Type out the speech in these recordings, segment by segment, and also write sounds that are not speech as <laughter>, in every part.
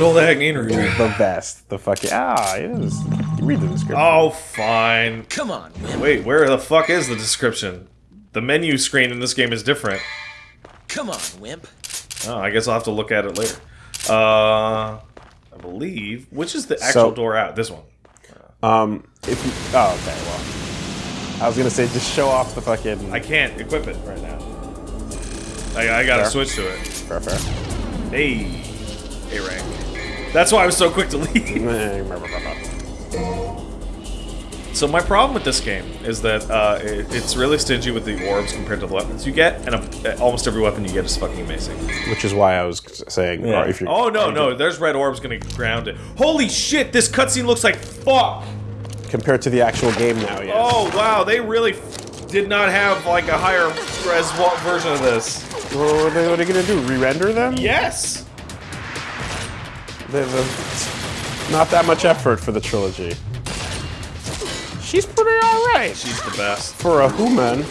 Good old Agni Rudra. The best. The fucking ah. It is. You read the description. Oh, fine. Come on, wimp. Wait, where the fuck is the description? The menu screen in this game is different. Come on, wimp. Oh, I guess I'll have to look at it later. Uh, I believe. Which is the actual So- door out? This one. Um. If you. Oh, okay. Well. I was gonna say just show off the fucking. I can't equip it right now. I, I gotta Fair. switch to it. fair, fair. Hey, A rank. That's why I was so quick to leave. <laughs> So my problem with this game is that uh, it, it's really stingy with the orbs compared to the weapons you get, and uh, almost every weapon you get is fucking amazing. Which is why I was saying. or if you're, oh no, no, there's red orbs gonna ground it. Holy shit, this cutscene looks like fuck. Compared to the actual game now, yes. Oh wow, they really f- did not have like a higher res version of this. What are they, what are they gonna do? Re-render them? Yes. They- they- not that much effort for the trilogy. She's pretty alright She's the best. for a human.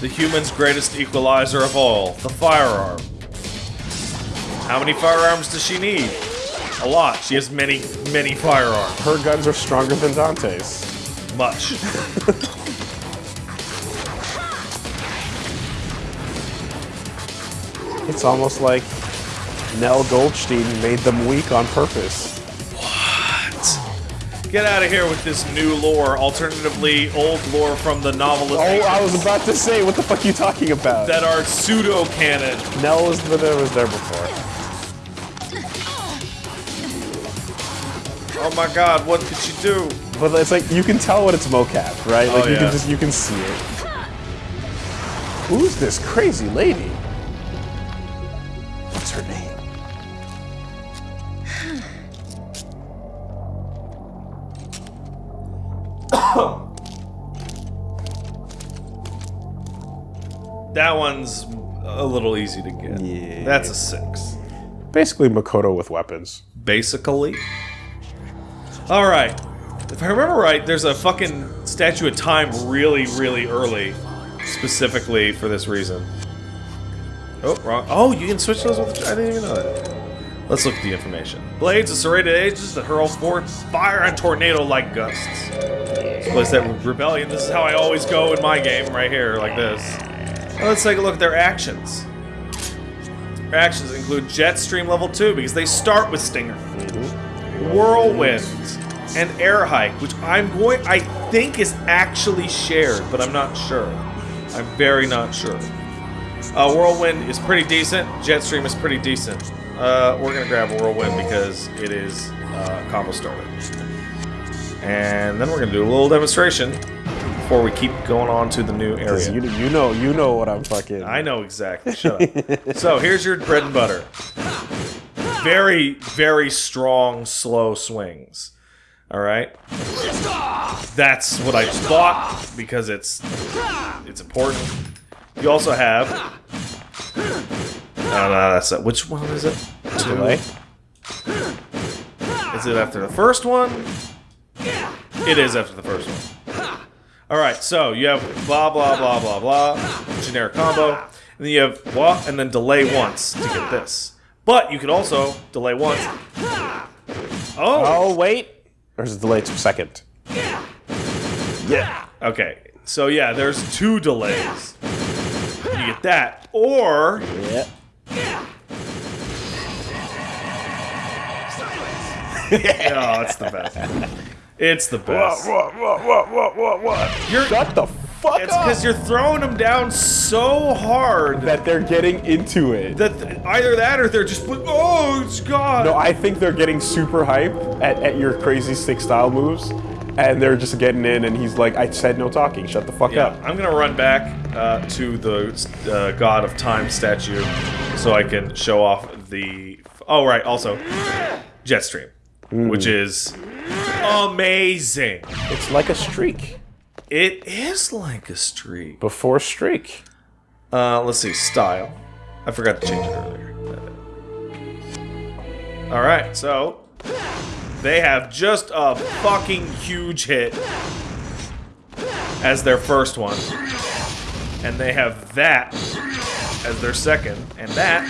The human's greatest equalizer of all, the firearm. How many firearms does she need? A lot. She has many, many firearms. Her guns are stronger than Dante's. Much. <laughs> It's almost like Nell Goldstein made them weak on purpose. What? Get out of here with this new lore, alternatively old lore from the novelist Oh, I was about to say, what the fuck are you talking about? that are pseudo canon. Nell was the was there before. Oh my god, what could she do? But it's like you can tell when it's mocap, right? Like Oh, you yeah. can just you can see it. Who's this crazy lady? Little easy to get. Yeah. That's a six. Basically Makoto with weapons. Basically. Alright. If I remember right, there's a fucking Statue of Time really, really early. Specifically for this reason. Oh, wrong. Oh, you can switch those with the... I didn't even know that. Let's look at the information. Blades of serrated edges that hurl forth fire and tornado-like gusts. Place that rebellion. This is how I always go in my game, right here, like this. Now let's take a look at their actions. Their actions include Jetstream level 2 because they start with Stinger. Whirlwind and Air Hike, which I'm going I think is actually shared, but I'm not sure. I'm very not sure. Uh, Whirlwind is pretty decent. Jetstream is pretty decent. Uh, we're gonna grab a Whirlwind because it is uh, combo starter. And then we're gonna do a little demonstration before we keep going on to the new area. You, you know you know what I'm fucking. I know exactly. Shut up. <laughs> so here's your bread and butter. Very, very strong, slow swings. All right. That's what I thought because it's it's important. You also have. No, no, that's it. Which one is it? Delay? Is it after the first one? It is after the first one. All right, so you have blah blah blah blah blah generic combo, and then you have blah and then delay once to get this. But you could also delay once. Oh, Oh wait. There's a delay to second. yeah. Okay, so yeah, there's two delays. You get that, or Yeah. <laughs> oh, it's the best. It's the best. What? What? What? What? What? What? You're, Shut the fuck it's up. because you're throwing them down so hard that they're getting into it. that either that or they're just oh it's god. No, I think they're getting super hype at, at your crazy stick style moves, and they're just getting in, and he's like, I said no talking, shut the fuck Yeah, up. I'm gonna run back uh, to the uh, God of Time statue so I can show off the. Oh right, also Jetstream, which is amazing. It's like a streak. It is like a streak. Before streak. Uh, let's see, style. I forgot to change it earlier. All right, so they have just a fucking huge hit as their first one, and they have that as their second, and that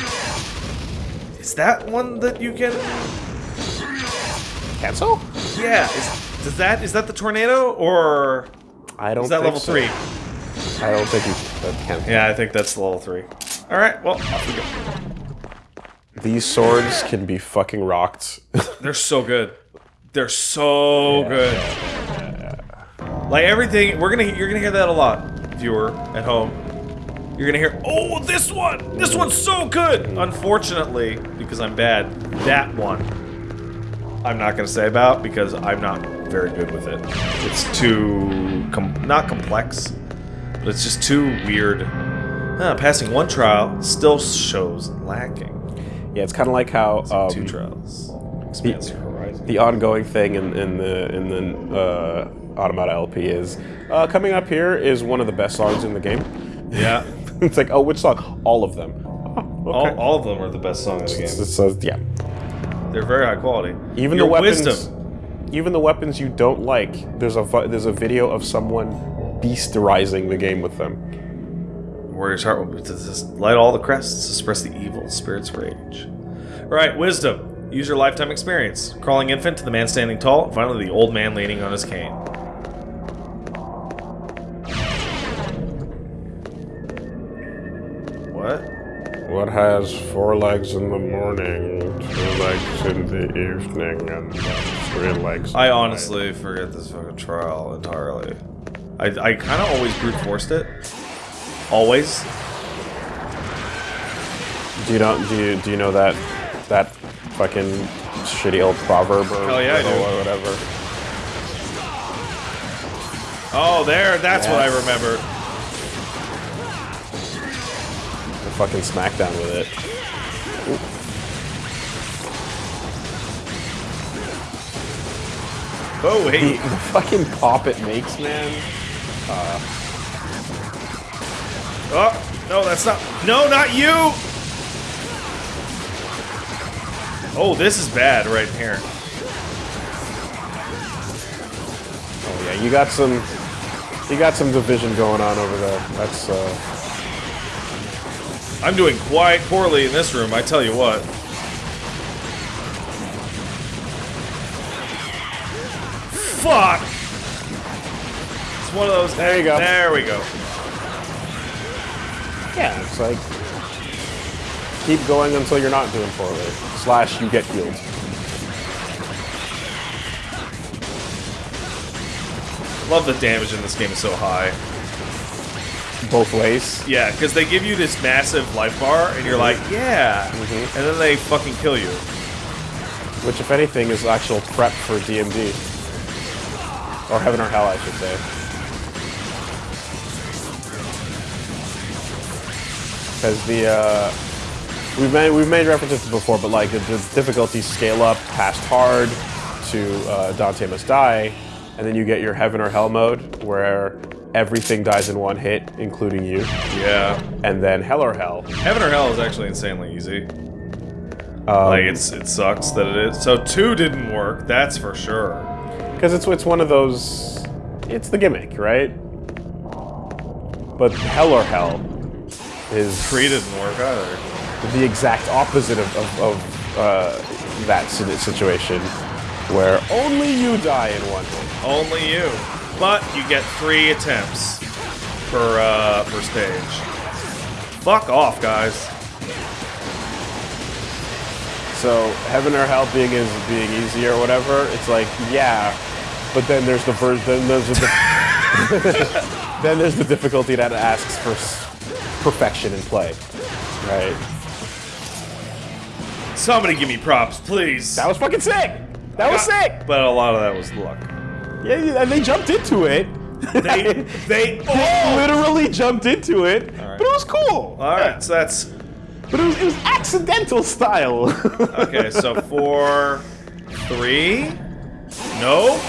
Is that one that you can? Cancel? Yeah. Is, does that is that the tornado or I don't is that level so. three? I don't think you that can. Yeah, I think that's level three. All right. Well, off we go. These swords can be fucking rocked. <laughs> They're so good. They're so good. Like everything, we're gonna you're gonna hear that a lot, viewer at home. You're gonna hear, oh, this one, this one's so good. Unfortunately, because I'm bad, that one I'm not gonna say about because I'm not very good with it. It's too com not complex, but it's just too weird. Huh, passing one trial still shows lacking. yeah, it's kind of like how um, Two trials expands your horizon. the ongoing thing in, in the in the uh, Automata LP is uh, coming up here is one of the best songs in the game. Yeah. <laughs> it's like, oh, which song? All of them. Oh, All, okay. all of them are the best songs in the game. it's, uh, yeah. They're very high quality. Even Your the weapons, wisdom. even the weapons you don't like. There's a there's a video of someone beasterizing the game with them. Warrior's heart will light all the crests, express the evil spirit's rage. All right, wisdom. Use your lifetime experience. Crawling infant to the man standing tall, finally the old man leaning on his cane. What has four legs in the morning, two legs in the evening, and three legs? I honestly forget this fucking trial entirely. I, I kind of always brute forced it. Always. Do you know? Do you do you know that that fucking shitty old proverb or Hell yeah, I do. or whatever? Oh, there. That's what I Yes. remember. Fucking smackdown with it. Oh, hey. the fucking pop it makes, man. Oh, no, that's not. No, not you! Oh, this is bad right here. Oh yeah, you got some, you got some division going on over there. That's uh, I'm doing quite poorly in this room, I tell you what. Fuck! It's one of those. There you go. There we go. yeah, it's like keep going until you're not doing poorly. Slash, you get healed. Love the damage in this game is so high. Both ways. Yeah, because they give you this massive life bar, and you're like, yeah, Mhm. and then they fucking kill you. Which, if anything, is actual prep for DMD. Or Heaven or Hell, I should say. Because the, uh, we've made, we've made references before, but like the, the difficulties scale up past hard to uh, Dante Must Die, and then you get your Heaven or Hell mode, where everything dies in one hit, including you, Yeah. and then Hell or Hell. Heaven or Hell is actually insanely easy. Um, Like it's it sucks that it is. So two didn't work, that's for sure. Because it's it's one of those. It's the gimmick, right? But Hell or Hell is Three didn't work either. the exact opposite of, of, of uh, that situation, where only you die in one hit. Only you. But you get three attempts per uh per stage. Fuck off, guys. So Heaven or Hell being is being easy or whatever, it's like yeah, but then there's the ver- then there's the <laughs> then there's the difficulty that asks for perfection in play, right? Somebody give me props, please. That was fucking sick. That was sick. But a lot of that was luck. Yeah, yeah, and they jumped into it. They they <laughs> They oh! literally jumped into it, right. but it was cool. Alright, so that's But it was, it was accidental style. <laughs> okay, so four three. Nope.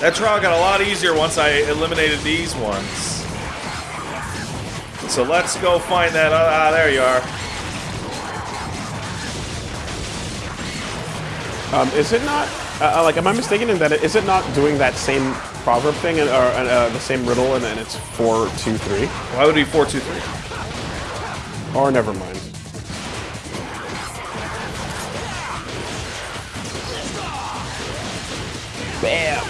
That trial got a lot easier once I eliminated these ones. So let's go find that. Ah, there you are. Um, is it not? Uh, like, am I mistaken in that? It, is it not doing that same proverb thing, and, or uh, the same riddle, and, and it's four, two, three. Why would it be four, two, three? Or never mind. Bam!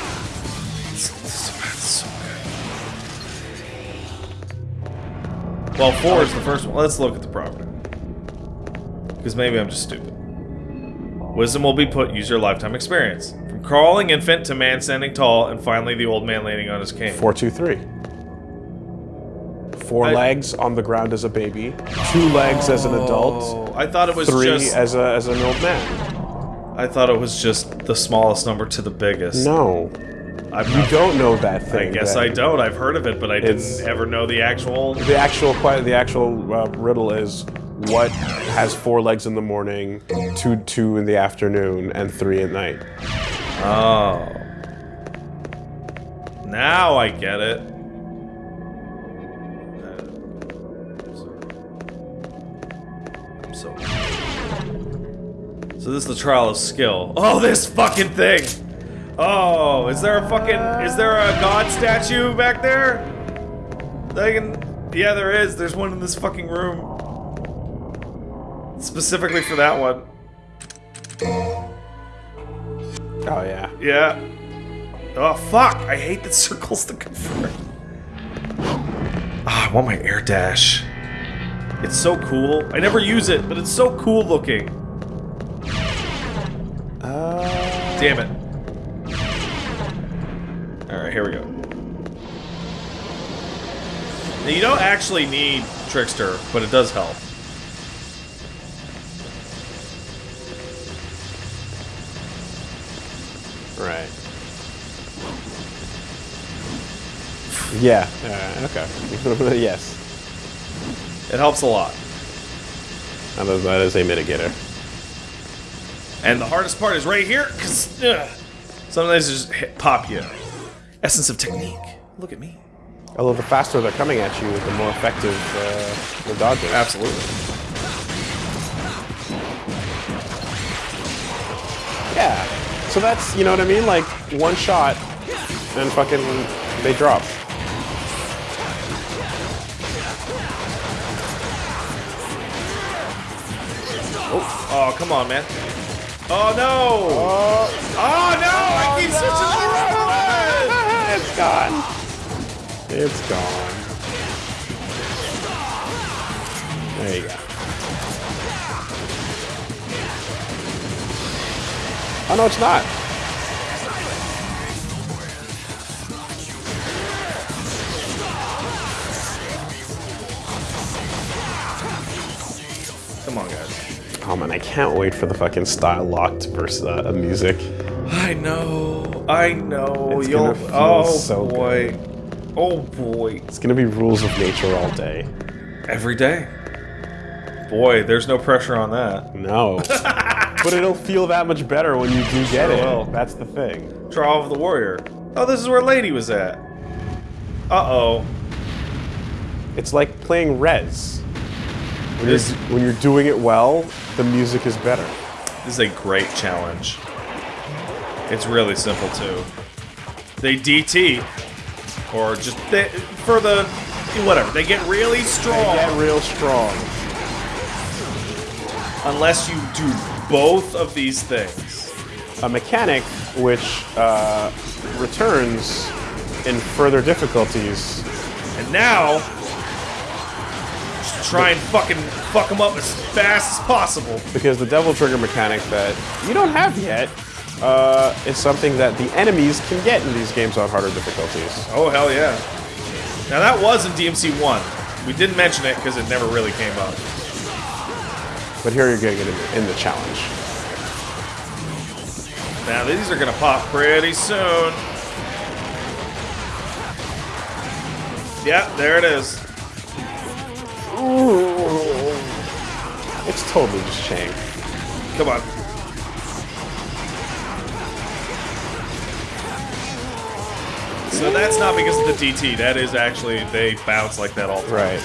Well, four is the first one. Let's look at the property. Because maybe I'm just stupid. Wisdom will be put, use your lifetime experience. From crawling infant to man standing tall, and finally the old man landing on his cane. Four, two, three. Four I- legs on the ground as a baby, two legs as an adult, Oh, I thought it was three just. as a as an old man. I thought it was just the smallest number to the biggest. No, I'm you not, don't know that thing. I guess. I don't. I've heard of it, but I didn't ever know the actual. The actual the actual uh, riddle is what has four legs in the morning, two two in the afternoon, and three at night. Oh. Now I get it. I'm so. So this is the trial of skill. Oh, this fucking thing! Oh, is there a fucking is there a god statue back there? Can. Yeah, there is. There's one in this fucking room. Specifically for that one. Oh yeah. Yeah. Oh fuck! I hate the circles to confirm. Ah, I want my air dash. It's so cool. I never use it, but it's so cool looking. Uh, Damn it. Alright, here we go. Now, you don't actually need Trickster, but it does help. Yeah. Uh, okay. <laughs> yes. It helps a lot. That is, that is a mitigator. And the hardest part is right here, because sometimes it just hit, pop you. Essence of technique. Look at me. Although the faster they're coming at you, the more effective uh, the dodge is. Absolutely. Yeah. So that's you know what I mean? Like one shot, and fucking they drop. Oh, come on, man. Oh, no! Oh, oh no! Oh, I keep switching the It's gone. It's gone. There you go. Oh no, it's not. Come on, guys. Oh man, I can't wait for the fucking style locked versus uh, music. I know. I know. It's You'll. oh, so boy. Oh, boy. It's gonna be rules of nature all day. Every day. Boy, there's no pressure on that. No. <laughs> but it'll feel that much better when you do get Sure it. will. That's the thing. Trial of the Warrior. Oh, this is where Lady was at. Uh-oh. It's like playing Res. When This- you're, when you're doing it well, the music is better. This is a great challenge. It's really simple too. They DT, or just they, for the whatever. They get really strong They get real strong. unless you do both of these things. A mechanic which uh, returns in further difficulties. And now, try and fucking fuck them up as fast as possible. Because the Devil Trigger mechanic that you don't have yet uh, is something that the enemies can get in these games on harder difficulties. Oh hell yeah! Now that was in DMC one. We didn't mention it because it never really came up. But here you're getting it in the, in the challenge. Now these are gonna pop pretty soon. Yeah, there it is. It's totally just Chang. Come on. So that's not because of the DT. That is actually they bounce like that all the time. Right.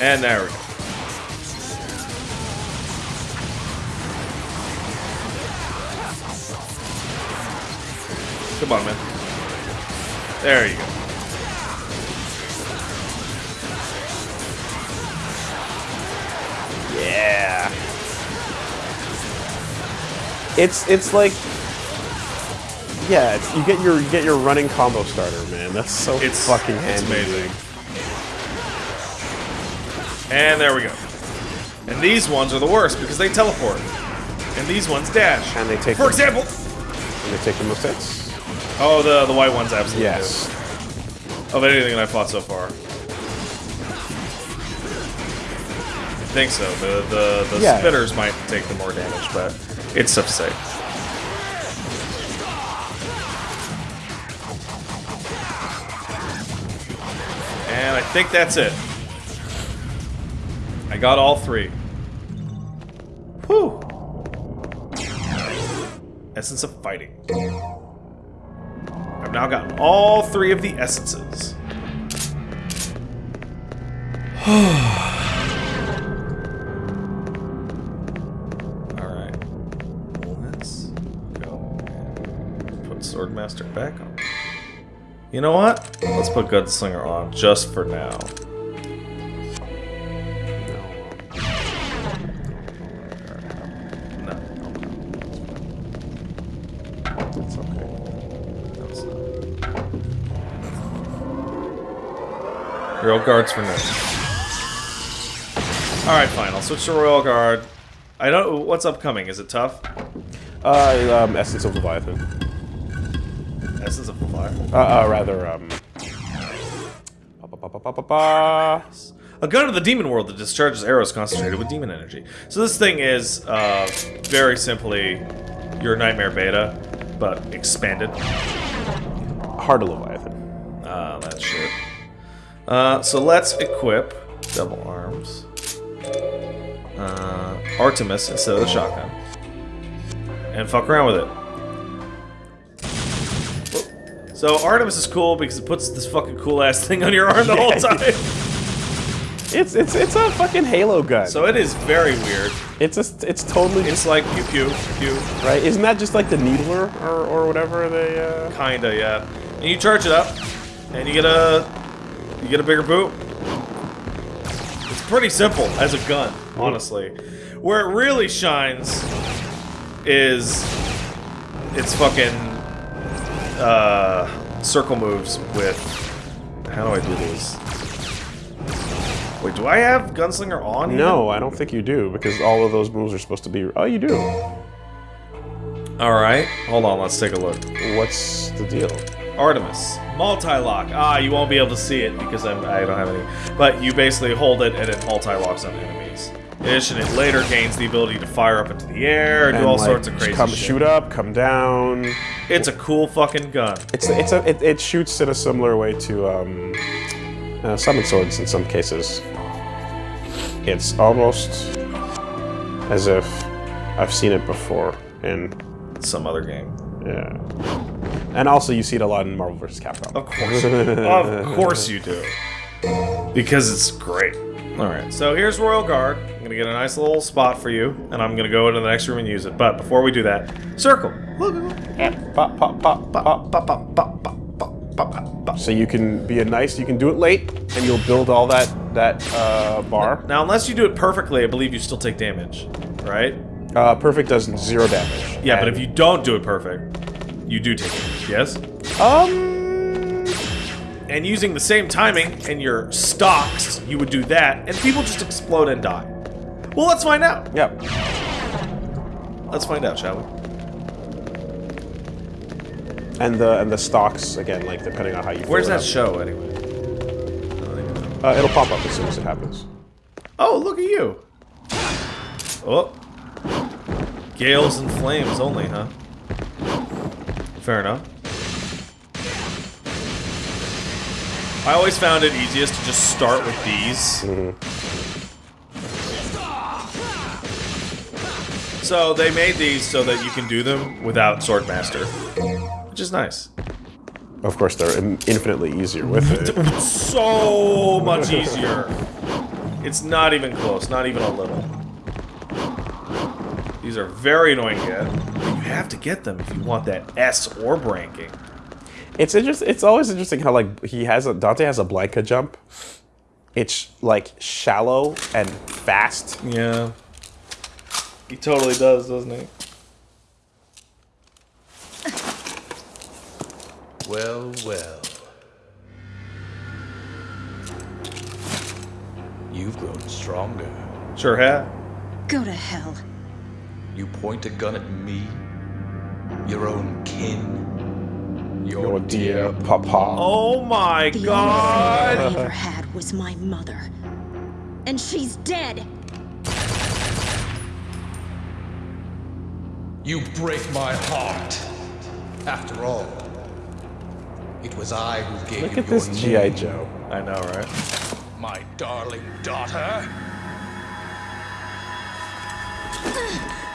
And there we go. Come on, man. There you go. It's it's like yeah, it's, you get your you get your running combo starter, man. That's so It's fucking It's amazing. And there we go. And these ones are the worst because they teleport. And these ones dash. And they take For the- example. And they take the most hits. Oh, the the white ones absolutely. Yes. do. Of anything that I've fought so far. I think so. The the the Yeah. spitters might take the more damage, but it's say. And I think that's it. I got all three. Whew. Essence of fighting. I've now gotten all three of the essences. <sighs> <sighs> Swordmaster back on. You know what? Let's put Gunslinger on just for now. No. Okay. Royal Guards for now. Alright, fine. I'll switch to Royal Guard. I don't. What's upcoming? Is it tough? Uh, um, Essence of Leviathan. Essence of Fire. Uh, uh rather, um... A gun of the demon world that discharges arrows concentrated with demon energy. So this thing is, uh, very simply your Nightmare Beta, but expanded. Heart of Leviathan. Ah, that shit. Uh, so let's equip double arms. Uh, Artemis instead of the shotgun. And fuck around with it. So Artemis is cool because it puts this fucking cool ass <laughs> thing on your arm the whole time. It's it's it's a fucking Halo gun. So it is very weird. it's a, it's totally It's like pew pew pew. right. Isn't that just like the Needler or or whatever they? Uh... Kinda, yeah. And you charge it up, and you get a you get a bigger boot. It's pretty simple as a gun, honestly. Where it really shines is its fucking uh, circle moves with. How do I do these? Wait, do I have Gunslinger on? No, I don't think you do because all of those moves are supposed to be. Oh, you do. All right, hold on. Let's take a look. What's the deal? Artemis. Multi-lock. Ah, you won't be able to see it because I'm, I don't have any. But you basically hold it and it multi-locks on enemies. In addition, it later gains the ability to fire up into the air and do all like, sorts of crazy Come shit. shoot up, come down. It's a cool fucking gun. It's it's a it, it shoots in a similar way to um, uh, summon swords in some cases. It's almost as if I've seen it before in Some other game. yeah. And also you see it a lot in Marvel vs. Capcom. Of course. of course you do. Because it's great. Alright, so here's Royal Guard. I'm gonna get a nice little spot for you, and I'm gonna go into the next room and use it. But before we do that, circle. Look, look, look. Pop, pop, pop, pop. Pop, pop, pop, pop, pop, pop, pop, pop. So you can be a nice. You can do it late, and you'll build all that that uh, bar. Now, unless you do it perfectly, I believe you still take damage, right? Uh, perfect does zero damage. Yeah, but if you don't do it perfect, you do take damage, yes? um And using the same timing and your stocks, you would do that, and people just explode and die. Well, let's find out. Yep. Let's find out, shall we? And the and the stocks again, like depending on how you. Where's that show, anyway? Uh, it'll pop up as soon as it happens. Oh, look at you. Oh. Gales and flames only, huh? Fair enough. I always found it easiest to just start with these. So they made these so that you can do them without Swordmaster, which is nice. Of course, they're infinitely easier with it. <laughs> So much easier. It's not even close, not even a little. These are very annoying to get. You have to get them if you want that S orb ranking. It's interest, It's always interesting how like he has a Dante has a Blanca jump. It's like shallow and fast. Yeah. He totally does, doesn't he? Well, well. You've grown stronger. Sure have. Go to hell. You point a gun at me, your own kin, your, Your dear dear papa. Oh my The only god! friend I ever had was my mother. And she's dead. You break my heart. After all, it was I who gave Look you at this GI Joe. I know, right? my darling daughter. <sighs> <sighs> <sighs>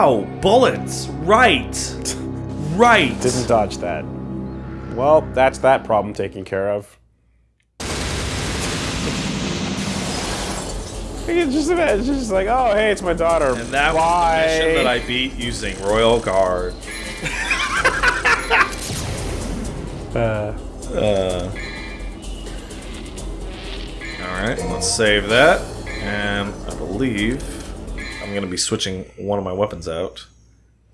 Ow! Bullets! Right! Right! Didn't dodge that. Well, that's that problem taken care of. <laughs> It's just, it's just like, oh, hey, it's my daughter. And that Bye. was the mission that I beat using Royal Guard. <laughs> uh. Uh, Alright, let's save that. And I believe I'm going to be switching one of my weapons out.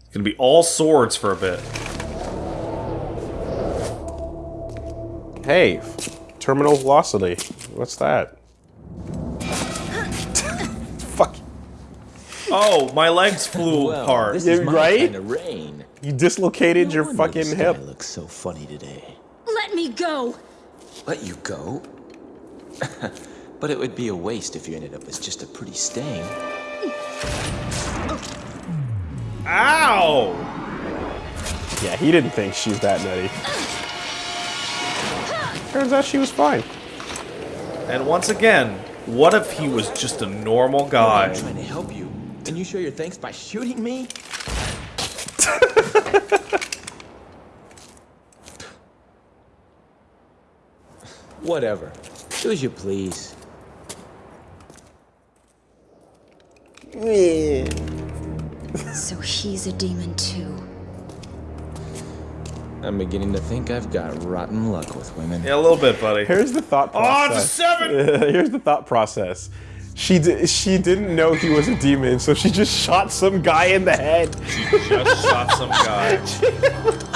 It's going to be all swords for a bit. hey, terminal velocity. What's that? Fuck. Oh, my legs flew Well, apart. this is right? kind of rain. You dislocated No your fucking the sky hip. looks so funny today. Let me go. Let you go? <laughs> but it would be a waste if you ended up as just a pretty stain. Ow! Yeah, he didn't think she's that nutty. Turns out she was fine. And once again, what if he was just a normal guy? I'm trying to help you, and you show your thanks by shooting me? <laughs> Whatever. Do as you please. So he's a demon too. I'm beginning to think I've got rotten luck with women. Yeah, a little bit, buddy. Here's the thought Oh, process. it's a seven! <laughs> Here's the thought process. She di- she didn't know he was a demon, so she just shot some guy in the head. She just shot some guy. <laughs>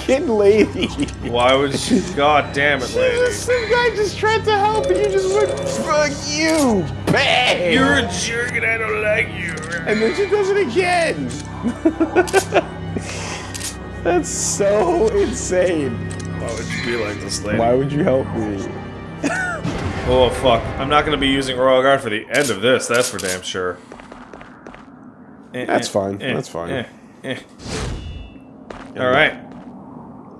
Fucking lady. Why would she? God damn it, lady. Some guy just tried to help, and you just went, "Fuck you, bang!" You're a jerk and I don't like you. and then she does it again. <laughs> That's so insane. Why would you be like this, lady? Why would you help me? <laughs> Oh, fuck. I'm not going to be using Royal Guard for the end of this, that's for damn sure. Eh, That's eh, fine, eh, that's fine. eh, eh. Alright.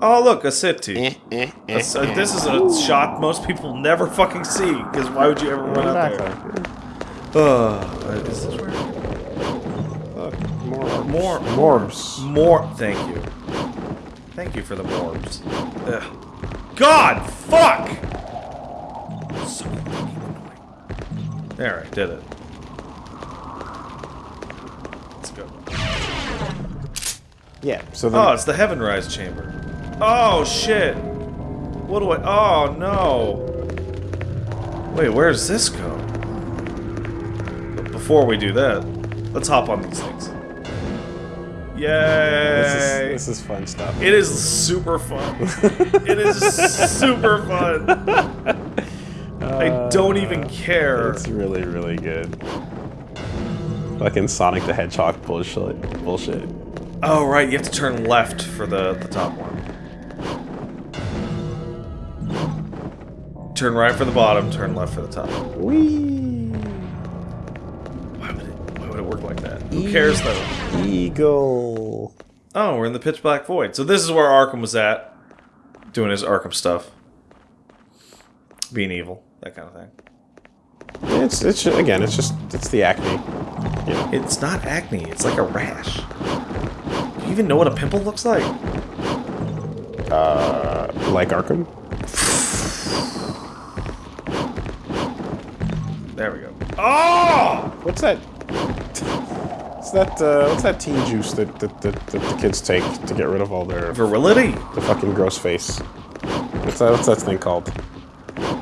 Oh, look, a city. Eh, A s- uh, this is a shot most people never fucking see, because why would you ever run out there? Uh, this is this where? More, More. Morbs. More. Thank you. Thank you for the morbs. Ugh. God, fuck! So fucking annoying. There, I did it. Let's go. Yeah. So then, Oh, it's the Heaven Rise chamber. Oh shit! What do I? Oh no! Wait, where does this go? But before we do that, let's hop on these things. Yay! this is this is fun stuff. It is super fun. it is super fun. I uh, don't even care. It's really really good. Fucking Sonic the Hedgehog bullshit. Bullshit. Oh right, you have to turn left for the the top one. Turn right for the bottom. Turn left for the top. Wee. Why would it? Why would it work like that? Who cares though? Eagle. Oh, we're in the pitch black void. So this is where Arkham was at, doing his Arkham stuff, being evil, that kind of thing. It's it's again. It's just it's the acne. You know. It's not acne. It's like a rash. Do you even know what a pimple looks like? Uh, like Arkham. <laughs> There we go. Oh! What's that? What's that? Uh, what's that teen juice that, that, that, that the kids take to get rid of all their Virility. the fucking gross face? What's that? What's that thing called?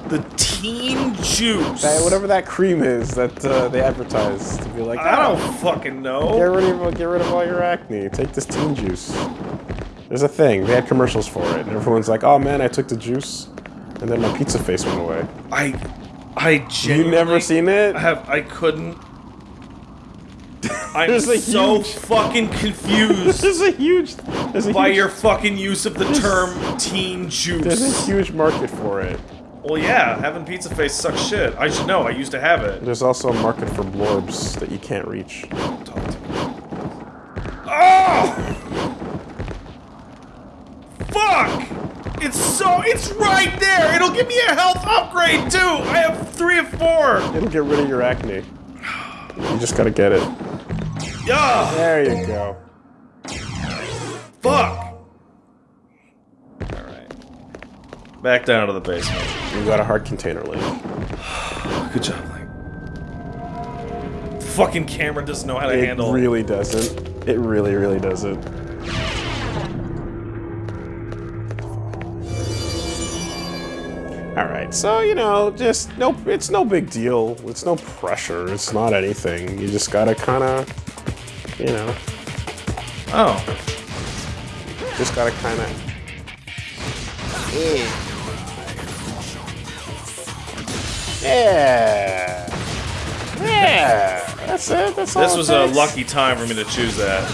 The teen juice. That, whatever that cream is that uh, they advertise to be like. I "Oh, don't fucking Get know. rid of get rid of all your acne. Take this teen juice. There's a thing. They had commercials for it, and everyone's like, "Oh man, I took the juice, and then my pizza face went away." I, I You never seen it? I have. I couldn't. I'm <laughs> so huge- fucking confused There's a huge. There's a by huge, your fucking use of the term teen juice. There's a huge market for it. Well, yeah, having pizza face sucks shit. I should know. I used to have it. There's also a market for blorbs that you can't reach. Oh! Fuck! It's so. It's right there! It'll give me a health upgrade, too! I have three of four! It'll get rid of your acne. You just gotta get it. Yeah! There you go. Fuck! Alright. Back down to the basement. You got a hard container link. <sighs> Good job, Link. Fucking camera doesn't know how to handle It really doesn't. It really, really doesn't. Alright, so, you know, just, no, it's no big deal. It's no pressure. It's not anything. You just gotta kinda, you know, Oh. just gotta kinda. Yeah. Yeah. That's it. That's all This was a lucky time for me to choose that.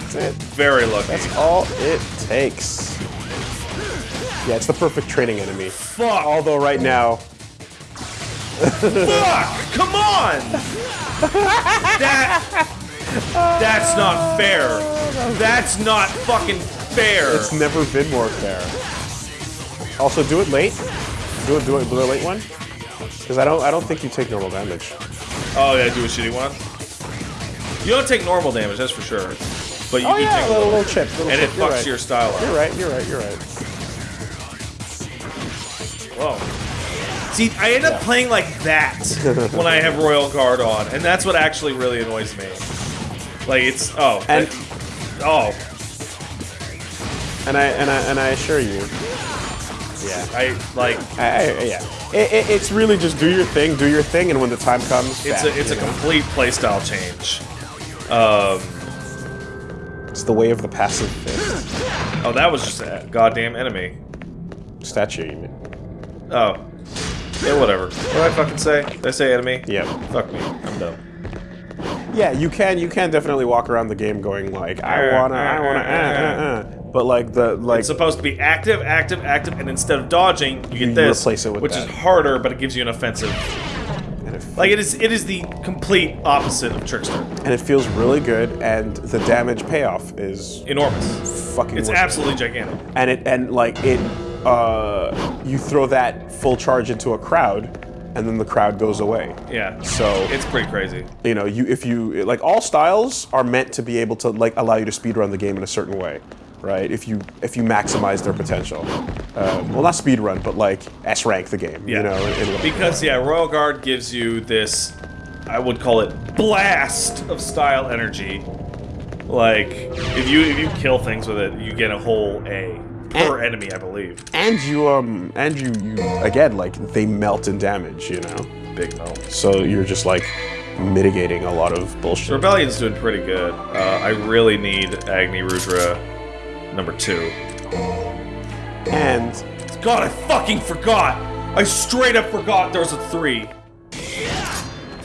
That's it. Very lucky. That's all it takes. Yeah, it's the perfect training enemy. Fuck! Although right now, Fuck! Come on! That. That's not fair. That's not fucking fair. it's never been more fair. Also, do it late. Do it, do it, do a late one. Because I don't, I don't think you take normal damage. Oh yeah, do a shitty one. You don't take normal damage, that's for sure. But you Oh do yeah, take a little, little chip, little and chip. it fucks right. your style up. You're right. You're right. You're right. Whoa. See, I end up playing like that <laughs> when I have Royal Guard on, and that's what actually really annoys me. Like it's oh And- oh And I and I and I assure you, yeah, I like I, I, yeah. It, it, it's really just do your thing, do your thing, and when the time comes, it's bam, a it's a know? complete playstyle change. Um, It's the way of the passive fist. oh, that was just a goddamn enemy. statue. You mean? Oh, yeah, whatever. What did I fucking say? Did I say enemy? Yeah. Fuck me. I'm dumb. Yeah, you can you can definitely walk around the game going like I wanna I wanna uh, uh, uh. but like the like It's supposed to be active, active, active, and instead of dodging, you get this, replace it with which that. is harder, but it gives you an offensive. Like it is, it is the complete opposite of Trickster. and it feels really good and the damage payoff is Enormous. fucking It's it. absolutely gigantic. and it and like it uh you throw that full charge into a crowd and then the crowd goes away. Yeah. So It's pretty crazy. you know, you if you like all styles are meant to be able to like allow you to speed run the game in a certain way, right? If you if you maximize their potential, um, well, not speed run, but like S rank the game, Yeah. you know, in, in Because yeah, Royal Guard gives you this, I would call it blast of style energy. Like if you if you kill things with it, you get a whole A per enemy, I believe. and you um and you you again like they melt in damage, you know, Big melt. so you're just like mitigating a lot of The bullshit. Rebellion's doing pretty good. Uh, I really need Agni Rudra number two. And God, I fucking forgot! I straight up forgot there was a three.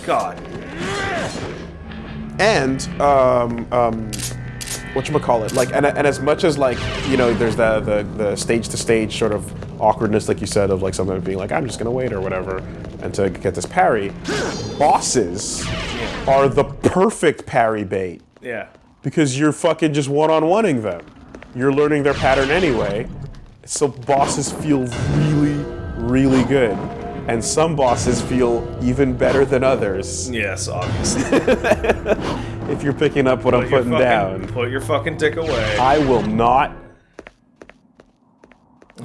God. and um um what you call it like and, and as much as like you know there's the, the the stage to stage sort of awkwardness like you said of like sometimes being like i'm just gonna wait or whatever and to get this parry bosses are the perfect parry bait Yeah. because you're fucking just one-on-oneing them you're learning their pattern anyway so bosses feel really really good and some bosses feel even better than others Yes, obviously. <laughs> if you're picking up what I'm Put your putting fucking- down. Put your fucking dick away. I will not.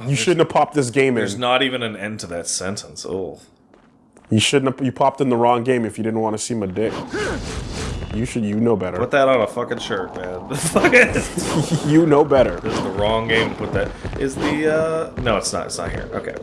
You shouldn't have popped this game in. There's not even an end to that sentence. Oh. You shouldn't have. You popped in the wrong game if you didn't want to see my dick. You should. You know better. Put that on a fucking shirt, man. <laughs> <laughs> You know better. This is the wrong game to put that. Is the uh no, it's not. It's not here. Okay.